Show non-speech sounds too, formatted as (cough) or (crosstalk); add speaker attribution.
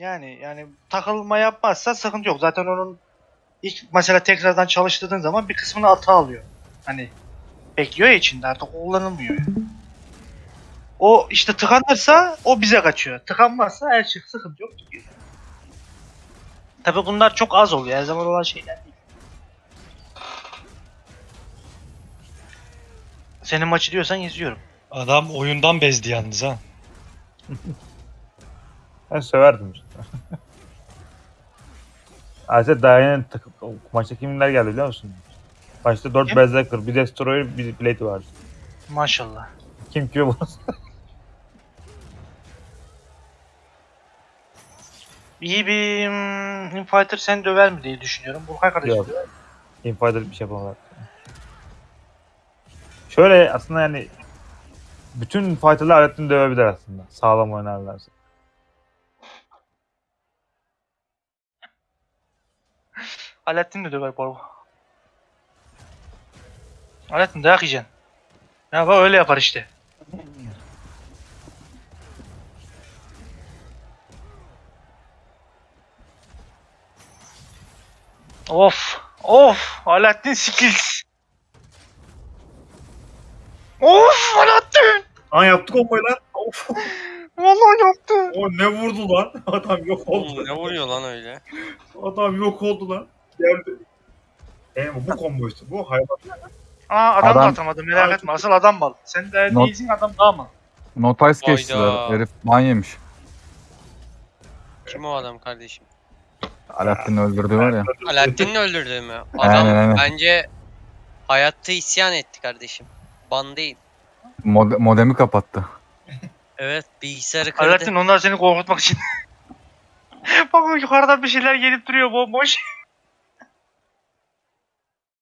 Speaker 1: Yani yani takılma yapmazsa sıkıntı yok. Zaten onun ilk mesela tekrardan çalıştırdığın zaman bir kısmını hata alıyor. Hani bekliyor ya içinde artık kullanılmıyor. yani. O işte tıkanırsa o bize kaçıyor. Tıkanmazsa her şey sıkıntı yok. Tabi bunlar çok az oluyor. Her zaman olan şeyler değil. Senin maçı diyorsan izliyorum.
Speaker 2: Adam oyundan bezdi yalnız ha. (laughs)
Speaker 3: Ben söverdim işte. (laughs) Ayrıca daha yeni takım, maçta kimler geldi biliyor musun? Başta 4
Speaker 1: Kim?
Speaker 3: Berserker, bir Destroyer, bir Blade vardı.
Speaker 1: Maşallah.
Speaker 3: Kim kime burası? (laughs)
Speaker 1: İyi bir hmm, Infighter seni döver mi diye düşünüyorum. Burkay kardeşim
Speaker 3: Yok.
Speaker 1: döver.
Speaker 3: Infighter bir şey yapamadılar. Şöyle aslında yani bütün fighter'lar Alaaddin'i dövebilir aslında. Sağlam oynarlarsa.
Speaker 1: Alaaddin de döver bu. Alaaddin dayak yiyeceksin. Ya bak öyle yapar işte. Of. Of. Alaaddin skills. Of Alaaddin.
Speaker 3: Aa yaptık komboyu lan. Of.
Speaker 1: Vallahi yaptı.
Speaker 3: O ne vurdu lan? (laughs) Adam yok
Speaker 4: Oğlum ne vuruyor lan öyle?
Speaker 3: Adam yok oldu lan. Geldi. E, bu combo işte. Bu hayvan.
Speaker 1: Aa adam, da
Speaker 5: Adam-
Speaker 1: atamadı merak etme. Asıl adam mal. Sen de
Speaker 5: Not-
Speaker 1: değilsin adam daha mal.
Speaker 5: Notice
Speaker 4: Hayda.
Speaker 5: geçtiler. Herif ban yemiş.
Speaker 4: Kim o adam kardeşim?
Speaker 5: Alaaddin'i öldürdü var ya.
Speaker 4: Alaaddin'in öldürdüğü mü? Adam
Speaker 5: Aynen, aynen.
Speaker 4: bence hayatta isyan etti kardeşim. Ban değil.
Speaker 5: Mod- modemi kapattı.
Speaker 4: Evet bilgisayarı kırdı.
Speaker 1: Alaaddin onlar seni korkutmak için. (laughs) Bak yukarıdan bir şeyler gelip duruyor bomboş.